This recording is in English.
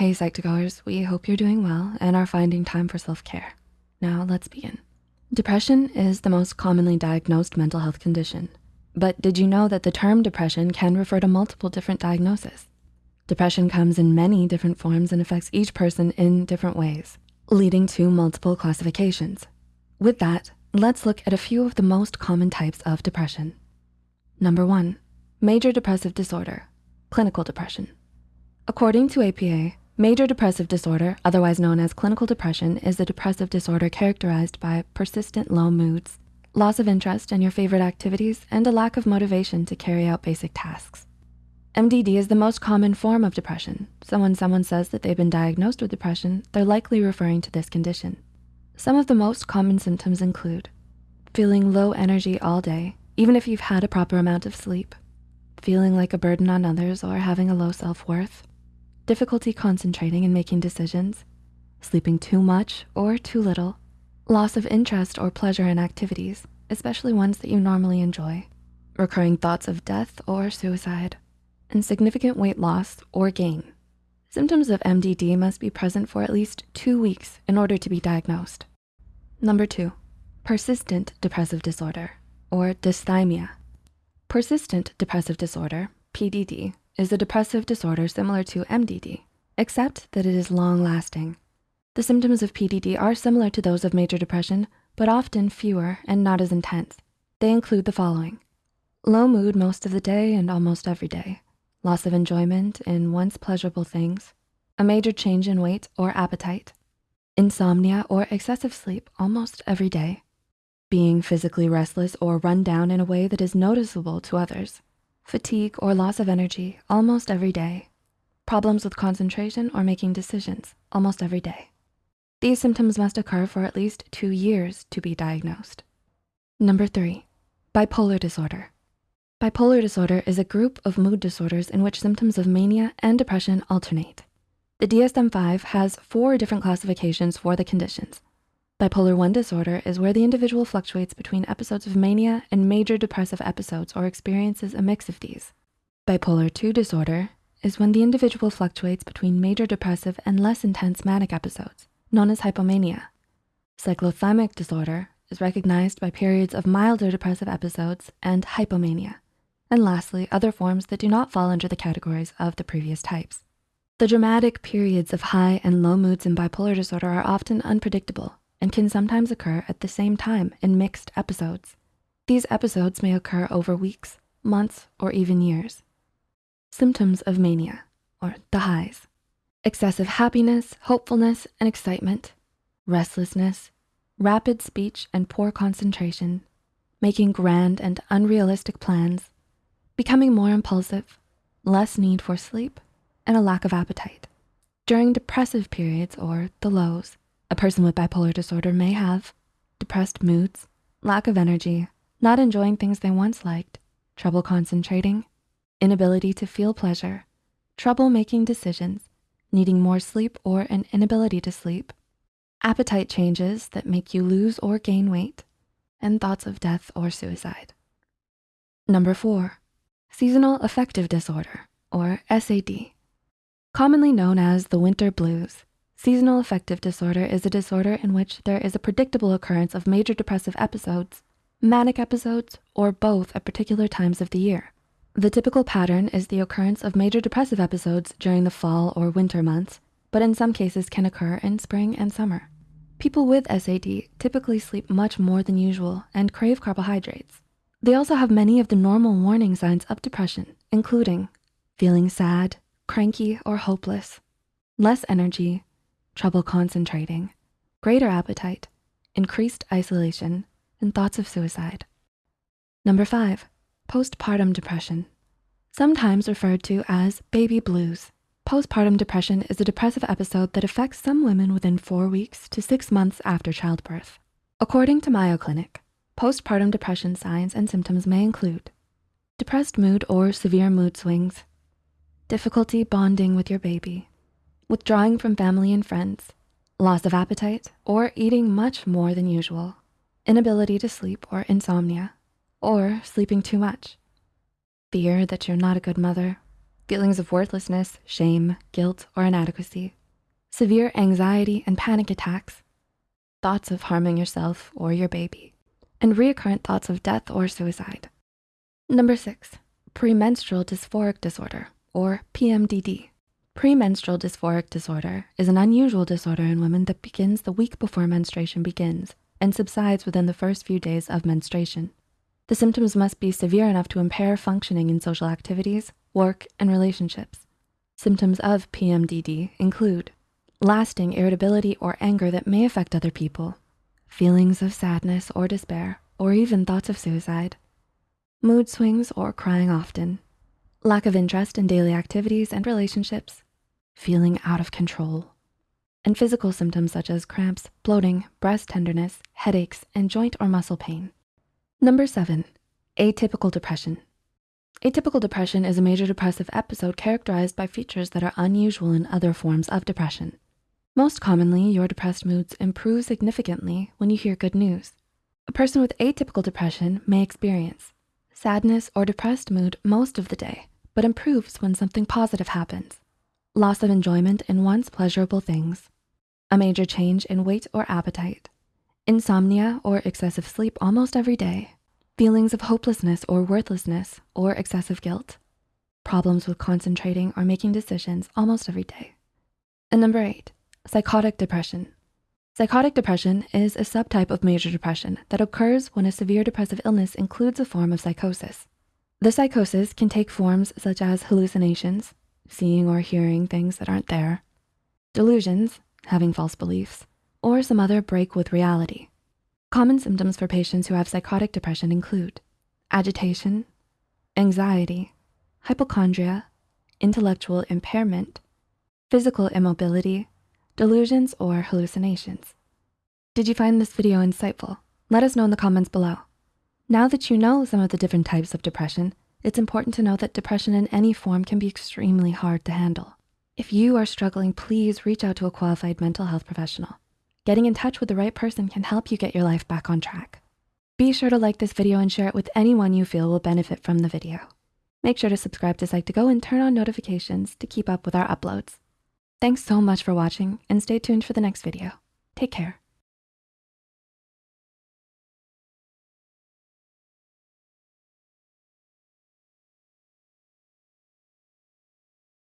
Hey Psych2Goers, we hope you're doing well and are finding time for self-care. Now let's begin. Depression is the most commonly diagnosed mental health condition. But did you know that the term depression can refer to multiple different diagnoses? Depression comes in many different forms and affects each person in different ways, leading to multiple classifications. With that, let's look at a few of the most common types of depression. Number one, major depressive disorder, clinical depression. According to APA, major depressive disorder, otherwise known as clinical depression, is a depressive disorder characterized by persistent low moods, loss of interest in your favorite activities, and a lack of motivation to carry out basic tasks. MDD is the most common form of depression. So when someone says that they've been diagnosed with depression, they're likely referring to this condition. Some of the most common symptoms include feeling low energy all day, even if you've had a proper amount of sleep, feeling like a burden on others or having a low self-worth, difficulty concentrating and making decisions, sleeping too much or too little, loss of interest or pleasure in activities, especially ones that you normally enjoy, recurring thoughts of death or suicide, and significant weight loss or gain. Symptoms of MDD must be present for at least two weeks in order to be diagnosed. Number two, persistent depressive disorder or dysthymia. Persistent depressive disorder, PDD, is a depressive disorder similar to MDD, except that it is long lasting. The symptoms of PDD are similar to those of major depression, but often fewer and not as intense. They include the following. Low mood most of the day and almost every day, loss of enjoyment in once pleasurable things, a major change in weight or appetite, insomnia or excessive sleep almost every day, being physically restless or run down in a way that is noticeable to others, fatigue or loss of energy almost every day, problems with concentration or making decisions almost every day. These symptoms must occur for at least two years to be diagnosed. Number three, bipolar disorder. Bipolar disorder is a group of mood disorders in which symptoms of mania and depression alternate. The DSM-5 has four different classifications for the conditions. Bipolar 1 disorder is where the individual fluctuates between episodes of mania and major depressive episodes or experiences a mix of these. Bipolar 2 disorder is when the individual fluctuates between major depressive and less intense manic episodes, known as hypomania. Cyclothymic disorder is recognized by periods of milder depressive episodes and hypomania. And lastly, other forms that do not fall under the categories of the previous types. The dramatic periods of high and low moods in bipolar disorder are often unpredictable and can sometimes occur at the same time in mixed episodes. These episodes may occur over weeks, months, or even years. Symptoms of mania, or the highs. Excessive happiness, hopefulness, and excitement, restlessness, rapid speech and poor concentration, making grand and unrealistic plans, becoming more impulsive, less need for sleep, and a lack of appetite. During depressive periods or the lows, a person with bipolar disorder may have depressed moods, lack of energy, not enjoying things they once liked, trouble concentrating, inability to feel pleasure, trouble making decisions, needing more sleep or an inability to sleep, appetite changes that make you lose or gain weight, and thoughts of death or suicide. Number four, Seasonal affective disorder, or SAD. Commonly known as the winter blues, seasonal affective disorder is a disorder in which there is a predictable occurrence of major depressive episodes, manic episodes, or both at particular times of the year. The typical pattern is the occurrence of major depressive episodes during the fall or winter months, but in some cases can occur in spring and summer. People with SAD typically sleep much more than usual and crave carbohydrates. They also have many of the normal warning signs of depression, including feeling sad, cranky, or hopeless, less energy, trouble concentrating, greater appetite, increased isolation, and thoughts of suicide. Number five, postpartum depression. Sometimes referred to as baby blues. Postpartum depression is a depressive episode that affects some women within four weeks to six months after childbirth. According to Mayo Clinic, Postpartum depression signs and symptoms may include depressed mood or severe mood swings, difficulty bonding with your baby, withdrawing from family and friends, loss of appetite or eating much more than usual, inability to sleep or insomnia, or sleeping too much, fear that you're not a good mother, feelings of worthlessness, shame, guilt, or inadequacy, severe anxiety and panic attacks, thoughts of harming yourself or your baby, and recurrent thoughts of death or suicide. Number six, premenstrual dysphoric disorder or PMDD. Premenstrual dysphoric disorder is an unusual disorder in women that begins the week before menstruation begins and subsides within the first few days of menstruation. The symptoms must be severe enough to impair functioning in social activities, work, and relationships. Symptoms of PMDD include lasting irritability or anger that may affect other people, feelings of sadness or despair, or even thoughts of suicide, mood swings or crying often, lack of interest in daily activities and relationships, feeling out of control, and physical symptoms such as cramps, bloating, breast tenderness, headaches, and joint or muscle pain. Number seven, atypical depression. Atypical depression is a major depressive episode characterized by features that are unusual in other forms of depression. Most commonly, your depressed moods improve significantly when you hear good news. A person with atypical depression may experience sadness or depressed mood most of the day, but improves when something positive happens. Loss of enjoyment in once pleasurable things. A major change in weight or appetite. Insomnia or excessive sleep almost every day. Feelings of hopelessness or worthlessness or excessive guilt. Problems with concentrating or making decisions almost every day. And number eight, psychotic depression. Psychotic depression is a subtype of major depression that occurs when a severe depressive illness includes a form of psychosis. The psychosis can take forms such as hallucinations, seeing or hearing things that aren't there, delusions, having false beliefs, or some other break with reality. Common symptoms for patients who have psychotic depression include agitation, anxiety, hypochondria, intellectual impairment, physical immobility, delusions, or hallucinations. Did you find this video insightful? Let us know in the comments below. Now that you know some of the different types of depression, it's important to know that depression in any form can be extremely hard to handle. If you are struggling, please reach out to a qualified mental health professional. Getting in touch with the right person can help you get your life back on track. Be sure to like this video and share it with anyone you feel will benefit from the video. Make sure to subscribe to Psych2Go and turn on notifications to keep up with our uploads. Thanks so much for watching and stay tuned for the next video. Take care.